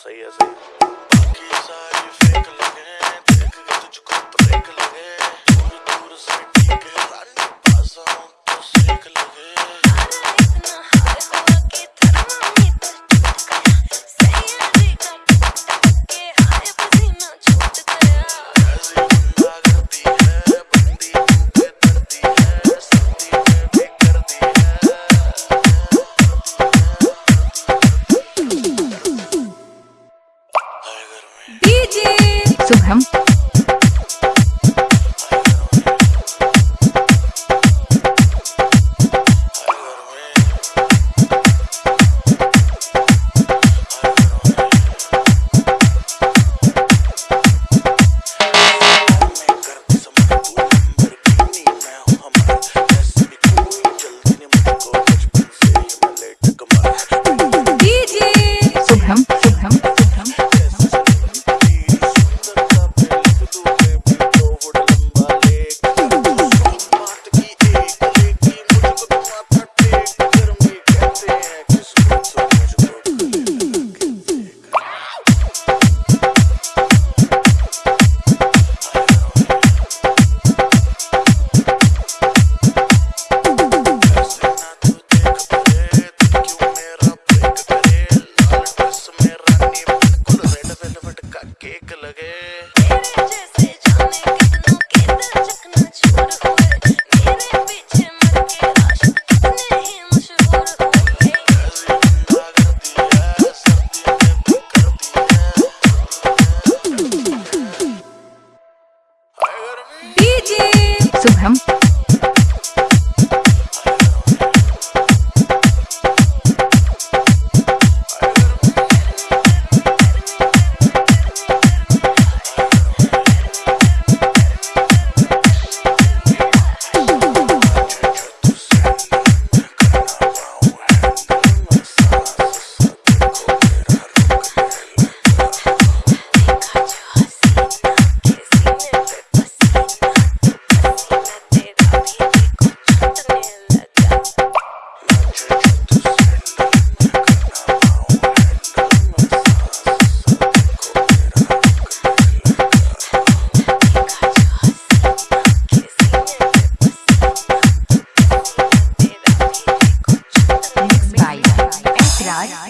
सही है सही। Shubham DJ Shy